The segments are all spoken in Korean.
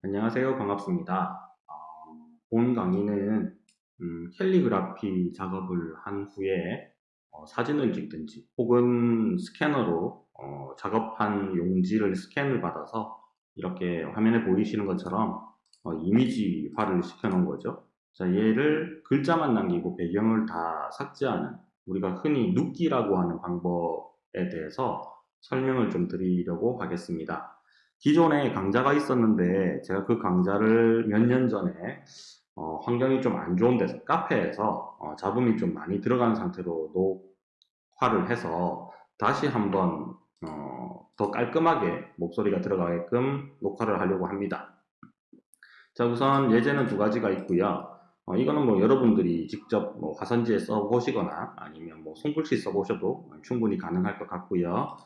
안녕하세요. 반갑습니다. 어, 본 강의는 음, 캘리그라피 작업을 한 후에 어, 사진을 찍든지 혹은 스캐너로 어, 작업한 용지를 스캔을 받아서 이렇게 화면에 보이시는 것처럼 어, 이미지화를 시켜 놓은 거죠. 자, 얘를 글자만 남기고 배경을 다 삭제하는 우리가 흔히 눕기라고 하는 방법에 대해서 설명을 좀 드리려고 하겠습니다. 기존에 강좌가 있었는데 제가 그 강좌를 몇 년 전에 어, 환경이 좀 안 좋은 데서 카페에서 어, 잡음이 좀 많이 들어간 상태로 녹화를 해서 다시 한번 어, 더 깔끔하게 목소리가 들어가게끔 녹화를 하려고 합니다. 자 우선 예제는 두 가지가 있고요. 어, 이거는 뭐 여러분들이 직접 뭐 화선지에 써보시거나 아니면 뭐 손글씨 써보셔도 충분히 가능할 것 같고요.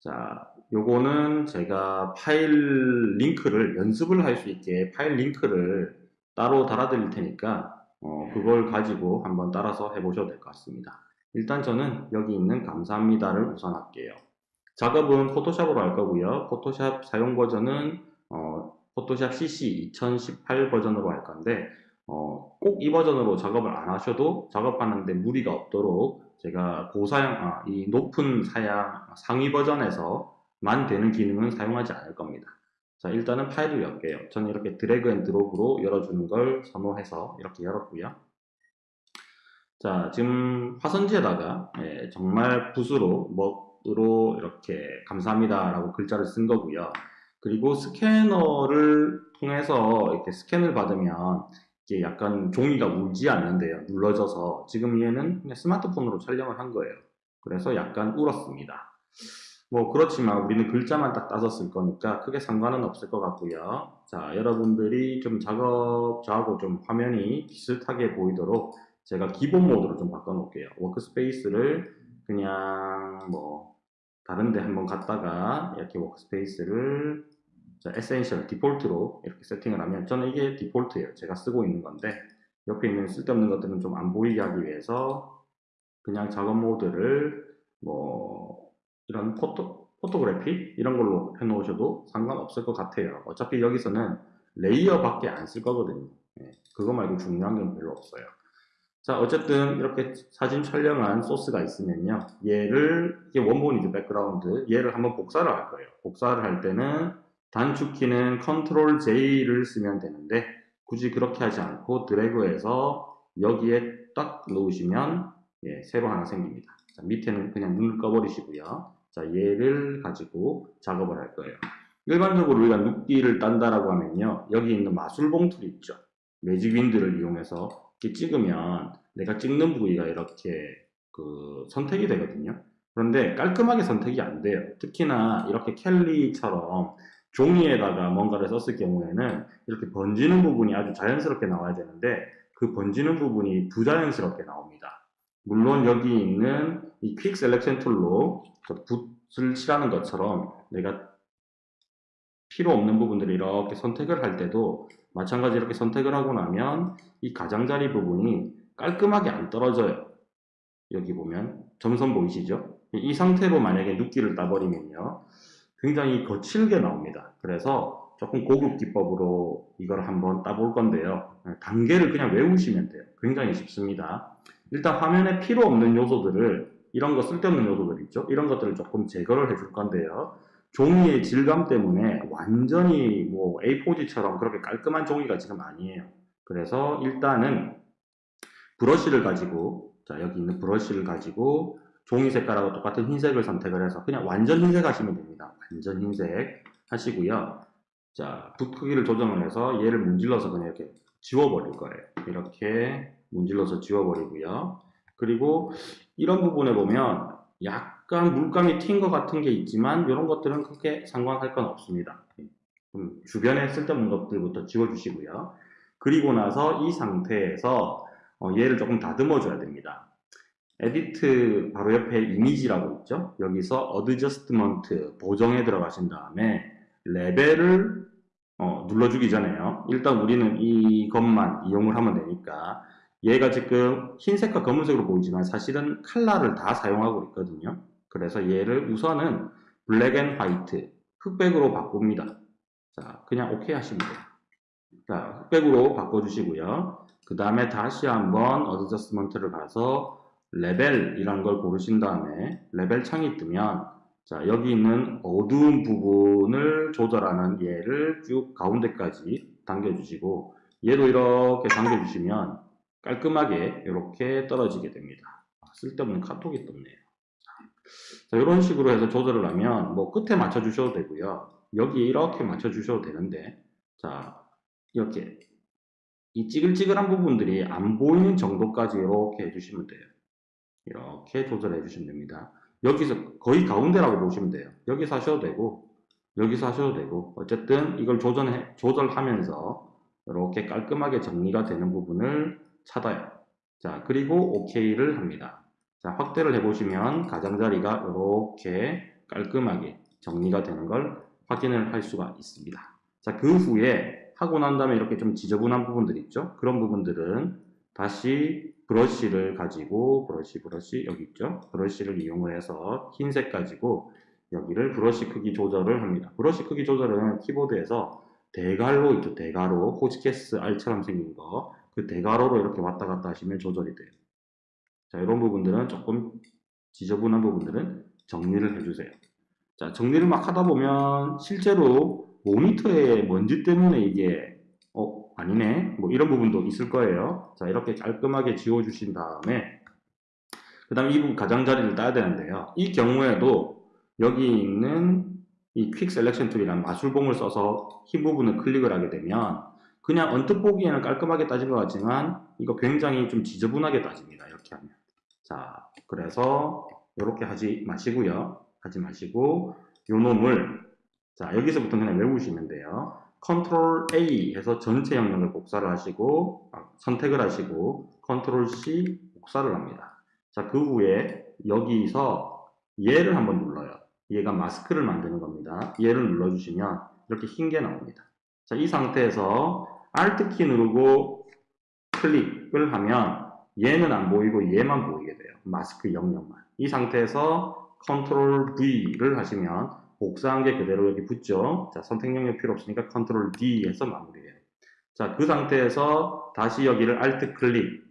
자, 요거는 제가 파일 링크를 연습을 할 수 있게 파일 링크를 따로 달아 드릴 테니까 어, 그걸 가지고 한번 따라서 해보셔도 될 것 같습니다. 일단 저는 여기 있는 감사합니다를 우선 할게요. 작업은 포토샵으로 할 거고요. 포토샵 사용 버전은 어, 포토샵 CC 2018 버전으로 할 건데 어, 꼭 이 버전으로 작업을 안 하셔도 작업하는데 무리가 없도록 제가 고사양, 아, 이 높은 사양 상위 버전에서 만 되는 기능은 사용하지 않을 겁니다. 자, 일단은 파일을 열게요. 저는 이렇게 drag and drop으로 열어주는 걸 선호해서 이렇게 열었고요. 자, 지금 화선지에다가 예, 정말 붓으로, 먹으로 이렇게 감사합니다 라고 글자를 쓴 거고요. 그리고 스캐너를 통해서 이렇게 스캔을 받으면 이게 약간 종이가 울지 않는데요. 눌러져서 지금 얘는 그냥 스마트폰으로 촬영을 한 거예요. 그래서 약간 울었습니다. 뭐 그렇지만 우리는 글자만 딱 따서 쓸 거니까 크게 상관은 없을 것 같고요. 자 여러분들이 좀 작업 저하고 좀 화면이 비슷하게 보이도록 제가 기본 모드로 좀 바꿔 놓을게요. workspace를 그냥 뭐 다른데 한번 갔다가 이렇게 workspace를 자, essential default로 이렇게 세팅을 하면 저는 이게 default예요. 제가 쓰고 있는 건데 옆에 있는 쓸데없는 것들은 좀 안 보이게 하기 위해서 그냥 작업 모드를 뭐 이런 photo, photography 이런 걸로 해놓으셔도 상관없을 것 같아요. 어차피 여기서는 layer밖에 안 쓸 거거든요. 네, 그거 말고 중요한 건 별로 없어요. 자 어쨌든 이렇게 사진 촬영한 소스가 있으면요 얘를 이게 원본이죠 background 얘를 한번 복사를 할 거예요 복사를 할 때는 단축키는 Ctrl J를 쓰면 되는데 굳이 그렇게 하지 않고 드래그해서 여기에 딱 놓으시면 예, 새로 하나 생깁니다. 자, 밑에는 그냥 눈을 꺼버리시고요. 자, 얘를 가지고 작업을 할 거예요. 일반적으로 우리가 눕기를 딴다라고 하면요. 여기 있는 마술 봉투 있죠. 매직 윈드를 이용해서 이렇게 찍으면 내가 찍는 부위가 이렇게 그 선택이 되거든요. 그런데 깔끔하게 선택이 안 돼요. 특히나 이렇게 캘리처럼 종이에다가 뭔가를 썼을 경우에는 이렇게 번지는 부분이 아주 자연스럽게 나와야 되는데 그 번지는 부분이 부자연스럽게 나옵니다. 물론 여기 있는 이 quick selection tool로 붓을 칠하는 것처럼 내가 필요 없는 부분들을 이렇게 선택을 할 때도 마찬가지 이렇게 선택을 하고 나면 이 가장자리 부분이 깔끔하게 안 떨어져요. 여기 보면 점선 보이시죠? 이 상태로 만약에 누끼를 따버리면요. 굉장히 거칠게 나옵니다. 그래서 조금 고급 기법으로 이걸 한번 따볼 건데요. 단계를 그냥 외우시면 돼요. 굉장히 쉽습니다. 일단 화면에 필요 없는 요소들을 이런 거 쓸데없는 요소들 있죠. 이런 것들을 조금 제거를 해줄 건데요. 종이의 질감 때문에 완전히 뭐 A4지처럼 그렇게 깔끔한 종이가 지금 아니에요. 그래서 일단은 브러쉬를 가지고 자 여기 있는 브러쉬를 가지고 종이 색깔하고 똑같은 흰색을 선택을 해서 그냥 완전 흰색 하시면 됩니다. 완전 흰색 하시고요. 자, 붓 크기를 조정을 해서 얘를 문질러서 그냥 이렇게 지워버릴 거예요. 이렇게 문질러서 지워버리고요. 그리고 이런 부분에 보면 약간 물감이 튄 것 같은 게 있지만 이런 것들은 크게 상관할 건 없습니다. 주변에 쓸데없는 것들부터 지워주시고요. 그리고 나서 이 상태에서 어, 얘를 조금 다듬어 줘야 됩니다. edit 바로 옆에 이미지라고 있죠. 여기서 adjustment 보정에 들어가신 다음에 레벨을 어, 눌러주기 전에요. 일단 우리는 이것만 이용을 하면 되니까 얘가 지금 흰색과 검은색으로 보이지만 사실은 칼라를 다 사용하고 있거든요. 그래서 얘를 우선은 black and white 흑백으로 바꿉니다. 자, 그냥 오케이 하시면 돼요. 자, 흑백으로 바꿔주시고요. 그 다음에 다시 한번 adjustment를 가서 레벨이라는 걸 고르신 다음에 레벨 창이 뜨면 자 여기 있는 어두운 부분을 조절하는 얘를 쭉 가운데까지 당겨주시고 얘도 이렇게 당겨주시면 깔끔하게 이렇게 떨어지게 됩니다. 아, 쓸데없는 카톡이 떴네요. 자, 이런 식으로 해서 조절을 하면 뭐 끝에 맞춰 주셔도 되고요. 여기 이렇게 맞춰 주셔도 되는데 자 이렇게 이 찌글찌글한 부분들이 안 보이는 정도까지 이렇게 해주시면 돼요. 이렇게 조절해 주시면 됩니다. 여기서 거의 가운데라고 보시면 돼요. 여기서 하셔도 되고 여기서 하셔도 되고 어쨌든 이걸 조절해, 조절하면서 이렇게 깔끔하게 정리가 되는 부분을 찾아요. 자 그리고 OK를 합니다. 자 확대를 해보시면 가장자리가 이렇게 깔끔하게 정리가 되는 걸 확인을 할 수가 있습니다. 자 그 후에 하고 난 다음에 이렇게 좀 지저분한 부분들 있죠? 그런 부분들은 다시 브러쉬를 가지고 브러쉬 브러쉬 여기 있죠? 브러쉬를 이용을 해서 흰색 가지고 여기를 브러쉬 크기 조절을 합니다. 브러쉬 크기 조절은 키보드에서 대괄호 있죠? 대괄호 호치케스 알처럼 생긴 거 그 대괄호로 이렇게 왔다 갔다 하시면 조절이 돼요. 자 이런 부분들은 조금 지저분한 부분들은 정리를 해주세요. 자 정리를 막 하다 보면 실제로 모니터의 먼지 때문에 이게 어 아니네 뭐 이런 부분도 있을 거예요 자 이렇게 깔끔하게 지워 주신 다음에 그 다음 이 부분 가장자리를 따야 되는데요 이 경우에도 여기 있는 이 quick selection tool이라는 마술봉을 써서 흰 부분을 클릭을 하게 되면 그냥 언뜻 보기에는 깔끔하게 따진 것 같지만 이거 굉장히 좀 지저분하게 따집니다 이렇게 하면 자 그래서 이렇게 하지 마시고요 하지 마시고 요 놈을 자 여기서부터 그냥 외우시면 돼요 컨트롤 A 해서 전체 영역을 복사를 하시고 아, 선택을 하시고 컨트롤 C 복사를 합니다. 자, 그 후에 여기서 얘를 한번 눌러요. 얘가 마스크를 만드는 겁니다. 얘를 눌러주시면 이렇게 흰 게 나옵니다. 자, 이 상태에서 Alt 키 누르고 클릭을 하면 얘는 안 보이고 얘만 보이게 돼요. 마스크 영역만. 이 상태에서 컨트롤 V를 하시면 복사한 게 그대로 여기 붙죠. 자, 선택 영역 필요 없으니까 컨트롤 D 해서 마무리해요. 자, 그 상태에서 다시 여기를 Alt 클릭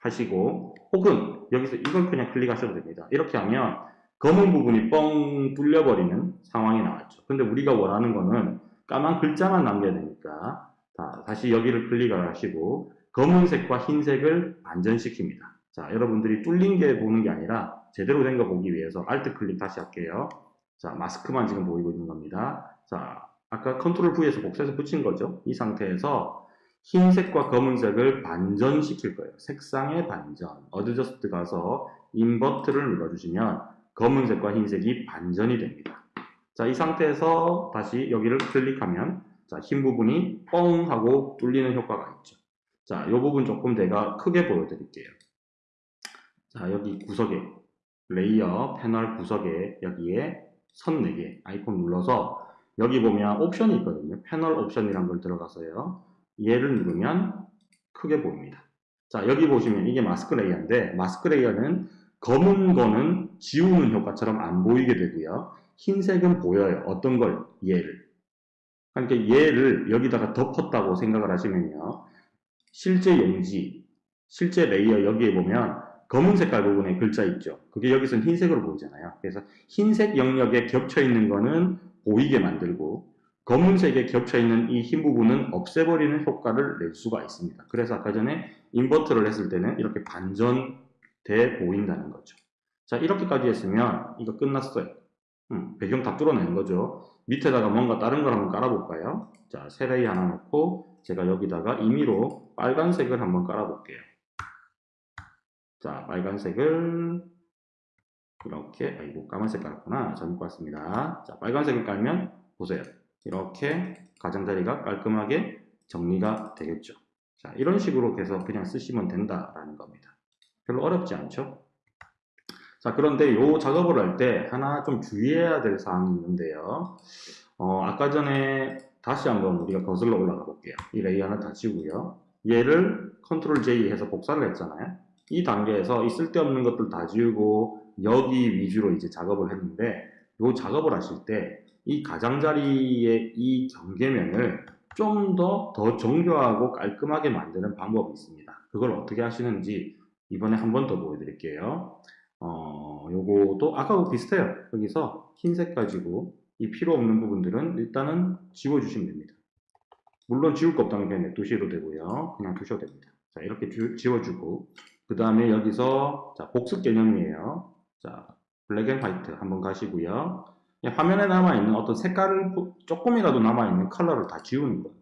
하시고 혹은 여기서 이걸 그냥 클릭하셔도 됩니다. 이렇게 하면 검은 부분이 뻥 뚫려버리는 상황이 나왔죠. 근데 우리가 원하는 거는 까만 글자만 남겨야 되니까 자, 다시 여기를 클릭을 하시고 검은색과 흰색을 반전시킵니다. 자, 여러분들이 뚫린 게 보는 게 아니라 제대로 된 거 보기 위해서 Alt 클릭 다시 할게요. 자, 마스크만 지금 보이고 있는 겁니다. 자, 아까 컨트롤 V에서 복사해서 붙인 거죠. 이 상태에서 흰색과 검은색을 반전시킬 거예요. 색상의 반전. adjust 가서 invert를 눌러주시면 검은색과 흰색이 반전이 됩니다. 자, 이 상태에서 다시 여기를 클릭하면 자, 흰 부분이 뻥 하고 뚫리는 효과가 있죠. 자, 이 부분 조금 내가 크게 보여드릴게요. 자, 여기 구석에 레이어 패널 구석에 여기에 선 4개 아이콘 눌러서 여기 보면 옵션이 있거든요. 패널 옵션이란 걸 들어가서요. 얘를 누르면 크게 보입니다. 자 여기 보시면 이게 마스크 레이어인데 마스크 레이어는 검은 거는 지우는 효과처럼 안 보이게 되고요. 흰색은 보여요. 어떤 걸? 얘를. 그러니까 얘를 여기다가 덮었다고 생각을 하시면요. 실제 용지, 실제 레이어 여기에 보면 검은 색깔 부분에 글자 있죠. 그게 여기서는 흰색으로 보이잖아요. 그래서 흰색 영역에 겹쳐 있는 거는 보이게 만들고 검은색에 겹쳐 있는 이 흰 부분은 없애버리는 효과를 낼 수가 있습니다. 그래서 아까 전에 invert를 했을 때는 이렇게 반전돼 보인다는 거죠. 자 이렇게까지 했으면 이거 끝났어요. 음, 배경 다 뚫어내는 거죠. 밑에다가 뭔가 다른 걸 한번 깔아볼까요? 자, 새 레이어 하나 놓고 제가 여기다가 임의로 빨간색을 한번 깔아볼게요. 자, 빨간색을 이렇게, 아이고, 까만색 깔았구나. 잘못 깔았습니다. 자, 빨간색을 깔면, 보세요. 이렇게 가장자리가 깔끔하게 정리가 되겠죠. 자, 이런 식으로 해서 그냥 쓰시면 된다라는 겁니다. 별로 어렵지 않죠? 자, 그런데 이 작업을 할 때 하나 좀 주의해야 될 사항이 있는데요. 어, 아까 전에 다시 한번 우리가 거슬러 올라가 볼게요. 이 레이어는 다 지우고요. 얘를 컨트롤 J 해서 복사를 했잖아요. 이 단계에서 이 쓸데없는 것들 다 지우고 여기 위주로 이제 작업을 했는데 이 작업을 하실 때 이 가장자리의 이 경계면을 좀 더더 정교하고 깔끔하게 만드는 방법이 있습니다. 그걸 어떻게 하시는지 이번에 한 번 더 보여드릴게요. 어, 요거도 아까하고 비슷해요. 여기서 흰색 가지고 이 필요 없는 부분들은 일단은 지워주시면 됩니다. 물론 지울 거 없다면 그냥 냅두셔도 되고요. 그냥 두셔도 됩니다. 자, 이렇게 주, 지워주고 그 다음에 여기서 자, 복습 개념이에요. 자, black and white 한번 가시고요. 화면에 남아있는 어떤 색깔을 조금이라도 남아있는 컬러를 다 지우는 거예요.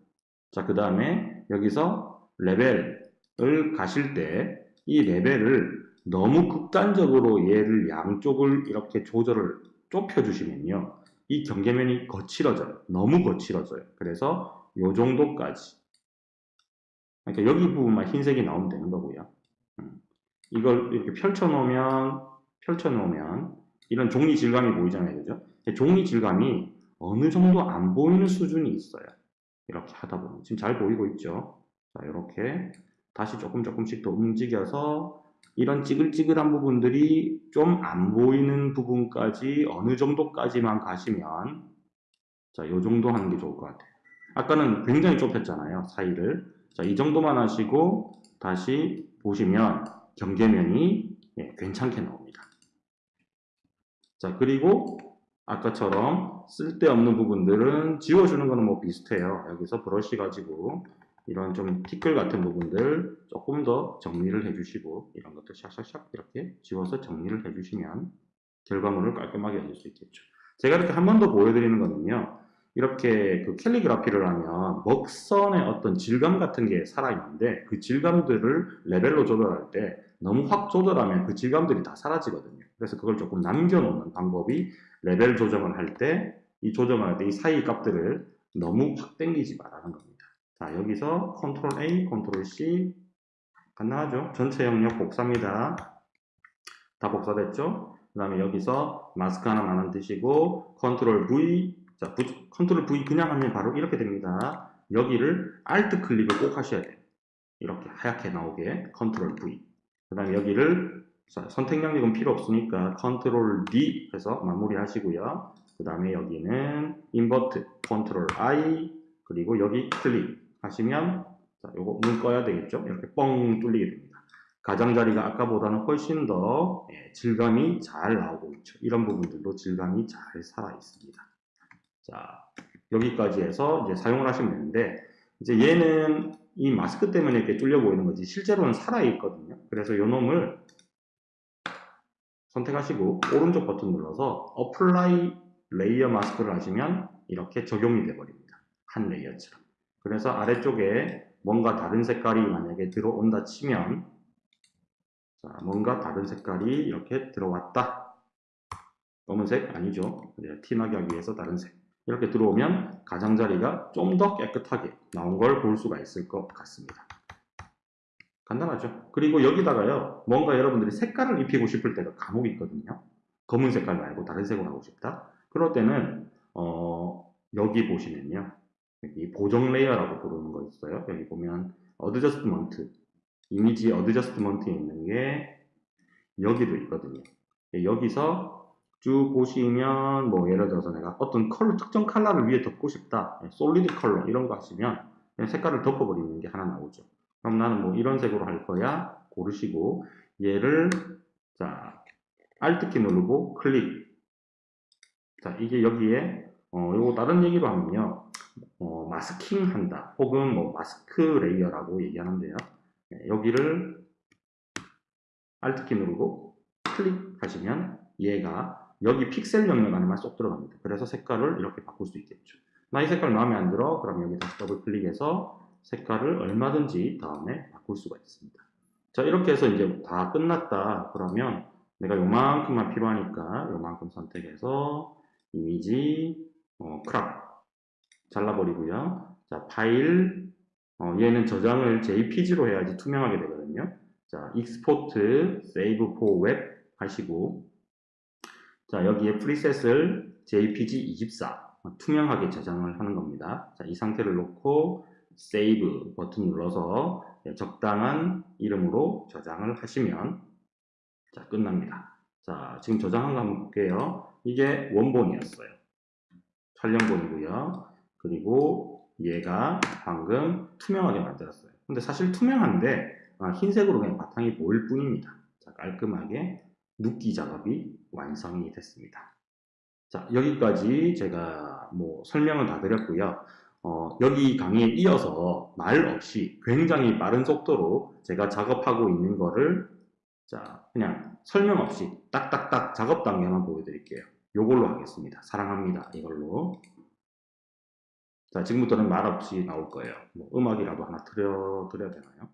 자, 그 다음에 여기서 레벨을 가실 때 이 레벨을 너무 극단적으로 얘를 양쪽을 이렇게 조절을 좁혀주시면요. 이 경계면이 거칠어져요. 너무 거칠어져요. 그래서 요 정도까지. 그러니까 여기 부분만 흰색이 나오면 되는 거고요. 음. 이걸 이렇게 펼쳐놓으면, 펼쳐놓으면 이런 종이 질감이 보이잖아요. 그죠? 종이 질감이 어느 정도 안 보이는 수준이 있어요. 이렇게 하다 보면. 지금 잘 보이고 있죠? 자, 이렇게 다시 조금 조금씩 더 움직여서 이런 찌글찌글한 부분들이 좀 안 보이는 부분까지 어느 정도까지만 가시면 자, 요 정도 하는 게 좋을 것 같아요. 아까는 굉장히 좁혔잖아요. 사이를. 자, 이 정도만 하시고 다시 보시면 경계면이 예, 괜찮게 나옵니다. 자, 그리고 아까처럼 쓸데없는 부분들은 지워주는 거는 뭐 비슷해요. 여기서 브러쉬 가지고 이런 좀 티끌 같은 부분들 조금 더 정리를 해주시고 이런 것들 샥샥샥 이렇게 지워서 정리를 해주시면 결과물을 깔끔하게 얻을 수 있겠죠. 제가 이렇게 한 번 더 보여드리는 거는요. 이렇게 그 캘리그라피를 하면 먹선의 어떤 질감 같은 게 살아있는데 그 질감들을 레벨로 조절할 때 너무 확 조절하면 그 질감들이 다 사라지거든요. 그래서 그걸 조금 남겨놓는 방법이 레벨 조정을 할 때 이 조정을 할때 이 사이 값들을 너무 확 당기지 말라는 겁니다. 자 여기서 컨트롤 A, 컨트롤 C 간단하죠? 전체 영역 복사입니다. 다 복사됐죠? 그 다음에 여기서 마스크 하나 만드시고 컨트롤 V 자, 컨트롤 V 그냥 하면 바로 이렇게 됩니다. 여기를 Alt 클릭을 꼭 하셔야 돼요. 이렇게 하얗게 나오게 컨트롤 V. 그 다음에 여기를 선택 영역은 필요 없으니까 컨트롤 D 해서 마무리 하시고요. 그 다음에 여기는 invert 컨트롤 I 그리고 여기 클릭 하시면 자, 요거 눈 꺼야 되겠죠? 이렇게 뻥 뚫리게 됩니다. 가장자리가 아까보다는 훨씬 더 예, 질감이 잘 나오고 있죠. 이런 부분들도 질감이 잘 살아 있습니다. 자, 여기까지 해서 이제 사용을 하시면 되는데, 이제 얘는 이 마스크 때문에 이렇게 뚫려 보이는 거지, 실제로는 살아 있거든요. 그래서 요 놈을 선택하시고, 오른쪽 버튼 눌러서 apply layer mask를 하시면 이렇게 적용이 돼버립니다. 한 레이어처럼. 그래서 아래쪽에 뭔가 다른 색깔이 만약에 들어온다 치면, 자, 뭔가 다른 색깔이 이렇게 들어왔다. 검은색 아니죠. 티나게 하기 위해서 다른 색. 이렇게 들어오면 가장자리가 좀 더 깨끗하게 나온 걸 볼 수가 있을 것 같습니다. 간단하죠? 그리고 여기다가요, 뭔가 여러분들이 색깔을 입히고 싶을 때가 간혹 있거든요. 검은 색깔 말고 다른 색으로 하고 싶다. 그럴 때는, 어, 여기 보시면요. 여기 보정 레이어라고 부르는 거 있어요. 여기 보면, adjustment. Image adjustment에 있는 게 여기도 있거든요. 여기서 쭉 보시면 뭐 예를 들어서 내가 어떤 컬러 특정 컬러를 위에 덮고 싶다 solid color 이런 거 하시면 색깔을 덮어버리는 게 하나 나오죠 그럼 나는 뭐 이런 색으로 할 거야 고르시고 얘를 자 Alt키 누르고 클릭 자 이게 여기에 어 요거 다른 얘기로 하면요 어, masking 한다 혹은 뭐 mask layer라고 얘기하는데요 네, 여기를 Alt키 누르고 클릭하시면 얘가 여기 픽셀 영역 안에만 쏙 들어갑니다. 그래서 색깔을 이렇게 바꿀 수 있겠죠. 나 이 색깔 마음에 안 들어? 그럼 여기 다시 더블 클릭해서 색깔을 얼마든지 다음에 바꿀 수가 있습니다. 자 이렇게 해서 이제 다 끝났다. 그러면 내가 요만큼만 필요하니까 요만큼 선택해서 이미지 어, crop 잘라버리고요. 자 파일 어, 얘는 저장을 PNG로 해야지 투명하게 되거든요. 자 export save for web 하시고 자, 여기에 preset을 PNG24 투명하게 저장을 하는 겁니다. 자, 이 상태를 놓고 세이브 버튼 눌러서 적당한 이름으로 저장을 하시면 자, 끝납니다. 자, 지금 저장한 거 한번 볼게요. 이게 원본이었어요. 촬영본이고요. 그리고 얘가 방금 투명하게 만들었어요. 근데 사실 투명한데 아, 흰색으로 그냥 바탕이 보일 뿐입니다. 자, 깔끔하게 눕기 작업이 완성이 됐습니다. 자, 여기까지 제가 뭐 설명을 다 드렸고요. 어, 여기 강의에 이어서 말 없이 굉장히 빠른 속도로 제가 작업하고 있는 거를 자, 그냥 설명 없이 딱딱딱 작업 단계만 보여드릴게요. 요걸로 하겠습니다. 사랑합니다. 이걸로. 자, 지금부터는 말 없이 나올 거예요. 뭐 음악이라도 하나 틀어 드려야 되나요?